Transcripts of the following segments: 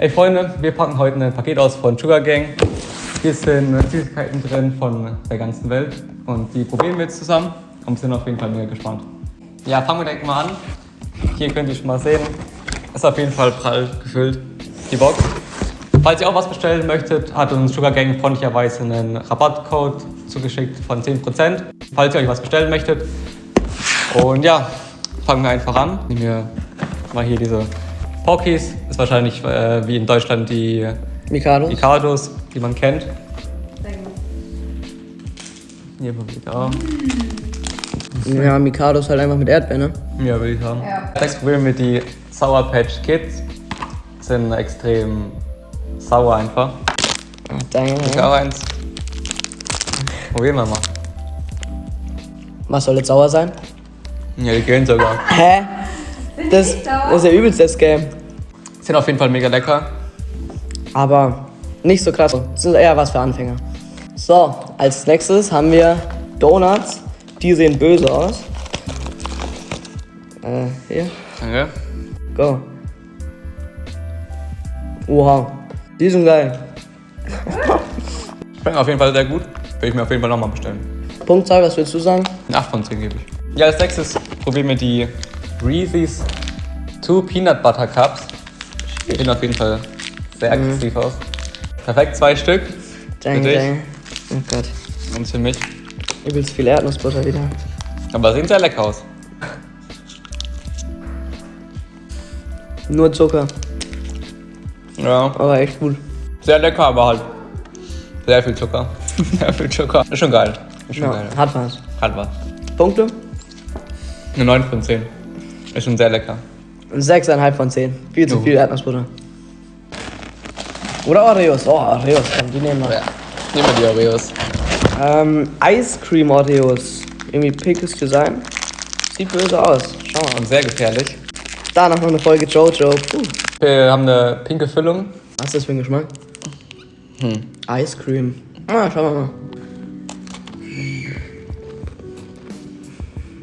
Hey Freunde, wir packen heute ein Paket aus von Sugar Gang. Hier sind Süßigkeiten drin von der ganzen Welt und die probieren wir jetzt zusammen und sind auf jeden Fall mega gespannt. Ja, fangen wir direkt mal an. Hier könnt ihr schon mal sehen, ist auf jeden Fall prall gefüllt, die Box. Falls ihr auch was bestellen möchtet, hat uns Sugar Gang freundlicherweise einen Rabattcode zugeschickt von 10%, falls ihr euch was bestellen möchtet. Und ja, fangen wir einfach an. Nehmen wir mal hier diese Pockies. Ist wahrscheinlich äh, wie in Deutschland die Mikado. Ricardos, die man kennt. Hier probiert auch. Ja, Mikado ist halt einfach mit Erdbeeren, ne? Ja, würde ich sagen. Ja. Jetzt probieren wir die Sour Patch Kids. Sind extrem sauer einfach. Danke. Ich auch eins. Probieren wir mal. Was soll jetzt sauer sein? Ja, die gehen sogar. Hä? Das, das ist ja übelst das Game. Sind auf jeden Fall mega lecker. Aber nicht so krass. Das ist eher was für Anfänger. So, als nächstes haben wir Donuts. Die sehen böse aus. Äh, hier. Danke. Go. Oha. Die sind geil. Schmecken auf jeden Fall sehr gut. Will ich mir auf jeden Fall nochmal bestellen. Punktzahl, was willst du sagen? Eine 8 von 10 gebe ich. Ja, als nächstes probieren wir die Reese's Two Peanut Butter Cups. Sehen auf jeden Fall sehr aggressiv aus. Perfekt, zwei Stück. Danke, dich? danke. Oh Gott. Und für mich. Übelst viel Erdnussbutter wieder. Aber sehen sehr lecker aus. Nur Zucker. Ja, Aber echt gut. sehr lecker, aber halt sehr viel Zucker. sehr viel Zucker. Ist schon geil. Ist schon Ja, geil. hat was. Hat was. Punkte? Eine 9 von 10. Ist schon sehr lecker. 6,5 von 10. Viel zu Jo. viel Erdnussbutter. Oder Oreos. Oh, Oreos. Komm, die nehmen wir. Ja. Nehmen wir die Oreos. Ähm, Ice Cream Oreos. Irgendwie pickes Design. Sieht böse aus. Schau mal. Und sehr gefährlich. Danach noch eine Folge Jojo. Puh. Wir haben eine pinke Füllung. Was ist das für ein Geschmack? Hm. Ice Cream. Ah, schauen wir mal.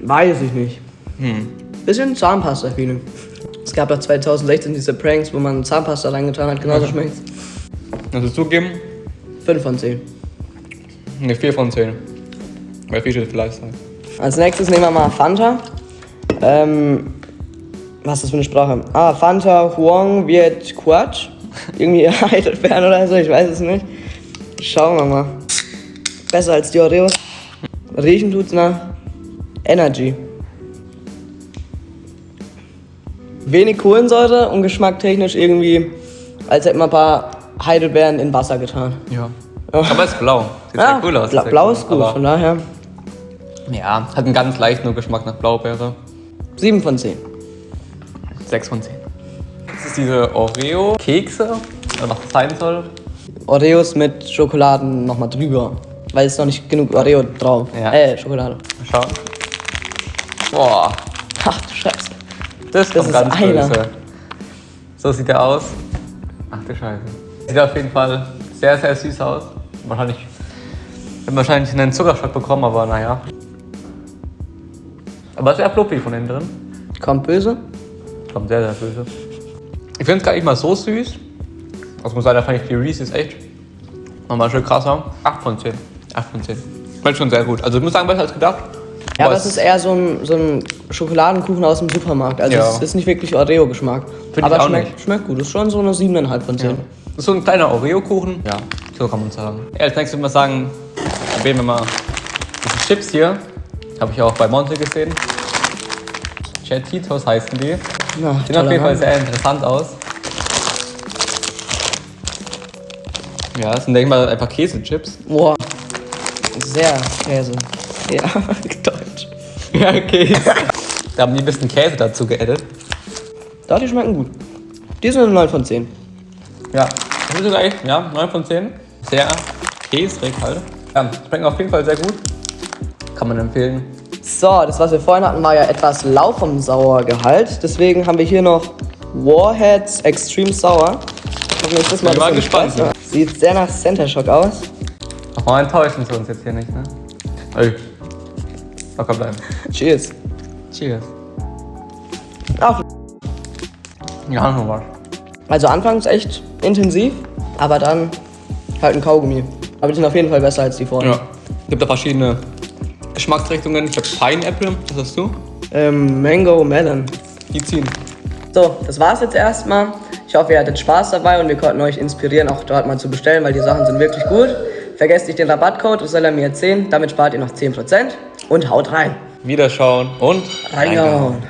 Weiß ich nicht. Hm. Bisschen Zahnpasta-Feeling. Es gab ja 2016 diese Pranks, wo man Zahnpasta reingetan hat. Genauso schmeckt's. Kannst du zugeben? 5 von 10. Eine 4 von 10. Weil viel steht für Lifestyle. Als nächstes nehmen wir mal Fanta. Ähm, was ist das für eine Sprache? Ah, Fanta Huang Viet Quatsch. Irgendwie Heidelbeeren oder so, ich weiß es nicht. Schauen wir mal. Besser als die Oreos. Riechen tut's nach Energy. Wenig Kohlensäure und geschmacktechnisch irgendwie, als hätten wir ein paar Heidelbeeren in Wasser getan. Ja. Aber es ist blau. Sieht Ja, sehr cool aus. bla blau ist gut, von daher ja, hat einen ganz leichten Geschmack nach Blaubeere. 7 von 10. 6 von 10. Das ist diese Oreo-Kekse, oder was das sein soll. Oreos mit Schokoladen nochmal drüber. Weil es noch nicht genug Oreo drauf. Ja. Äh, Schokolade. Mal schauen. Boah, Ach du Scheiße. Das, Das kommt ist ganz einer. böse. So sieht er aus. Ach du Scheiße. Sieht auf jeden Fall sehr, sehr süß aus. Wahrscheinlich, wird wahrscheinlich einen Zuckerschock bekommen, aber naja. Aber sehr fluffy von innen drin. Kommt böse. Kommt sehr, sehr böse. Ich finde es gar nicht mal so süß. Das muss sagen, da fand ich die Reese's echt nochmal schön krasser. 8 von 10. 8 von 10. Schmeckt schon sehr gut. Also ich muss sagen, besser als gedacht. Ja, aber es ist eher so ein, so ein Schokoladenkuchen aus dem Supermarkt. Also Ja. es ist nicht wirklich Oreo-Geschmack. Aber schmeckt, nicht. schmeckt gut. Ist schon so eine 7,5 von 10. Das ist so ein kleiner Oreo-Kuchen. Ja, so kann man sagen. Ja, als nächstes würde ich mal sagen, probieren wir mal diese Chips hier. Habe ich auch bei Monte gesehen. Chetitos heißen die. Na, Sehen auf jeden Fall sehr interessant aus. Ja, das sind, denke ich mal, einfach Käsechips. Boah. Sehr Käse. Ja, Deutsch. Ja, Käse. da haben die ein bisschen Käse dazu geaddet. Doch, die schmecken gut. Die sind eine 9 von 10. Ja, das ist sogar echt, ja, 9 von 10. Sehr käsrig halt. Ja, schmecken auf jeden Fall sehr gut. Kann man empfehlen. So, das, was wir vorhin hatten, war ja etwas lau vom Sauergehalt. Deswegen haben wir hier noch Warheads Extreme Sour. Ist das mal Bin mal ein bisschen gespannt. Sieht sehr nach Center Shock aus. Aber enttäuschen sie uns jetzt hier nicht, ne? Ey. Locker bleiben. Cheers. Cheers. Ach, Ja, noch was. Also anfangs echt intensiv, aber dann halt ein Kaugummi. Aber die sind auf jeden Fall besser als die vorher. Ja. Gibt da verschiedene Geschmacksrichtungen. Ich habe Pineapple, was hast du? Ähm, Mango Melon. Die ziehen. So, das war's jetzt erstmal. Ich hoffe, ihr hattet Spaß dabei und wir konnten euch inspirieren, auch dort mal zu bestellen, weil die Sachen sind wirklich gut. Vergesst nicht den Rabattcode, das soll er mir 10. Damit spart ihr noch 10%. Und haut rein. Wiederschauen und Reingehauen.